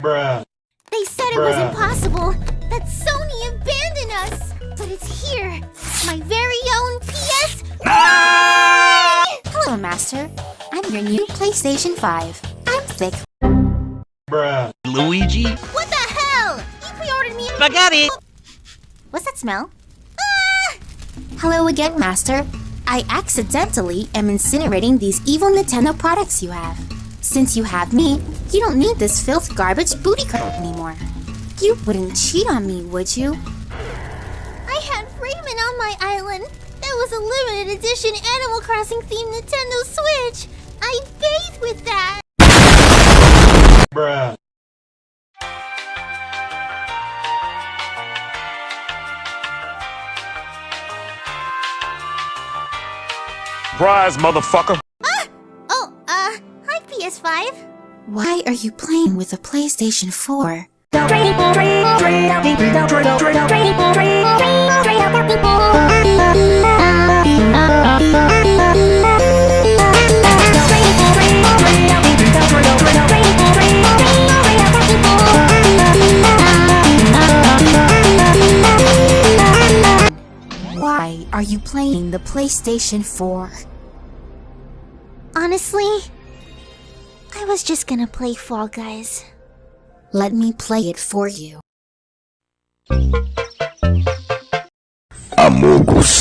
Bruh. They said it was impossible, that Sony abandoned us. But it's here, my very own PS. Hello, Master. I'm your new PlayStation 5. I'm Thick. Bruh. Luigi? What the hell? You pre-ordered me. Spaghetti! What's that smell? Ah! Hello again, Master. I accidentally am incinerating these evil Nintendo products you have. Since you have me, you don't need this filth garbage booty call anymore. You wouldn't cheat on me, would you? I had Raymond on my island. That was a limited edition Animal Crossing themed Nintendo Switch. I bathed with that. Bruh. Surprise, motherfucker. Uh, PS5. Why are you playing with a PlayStation 4? Why are you playing the PlayStation 4? Honestly, I was just gonna play Fall Guys. Let me play it for you. Amogus.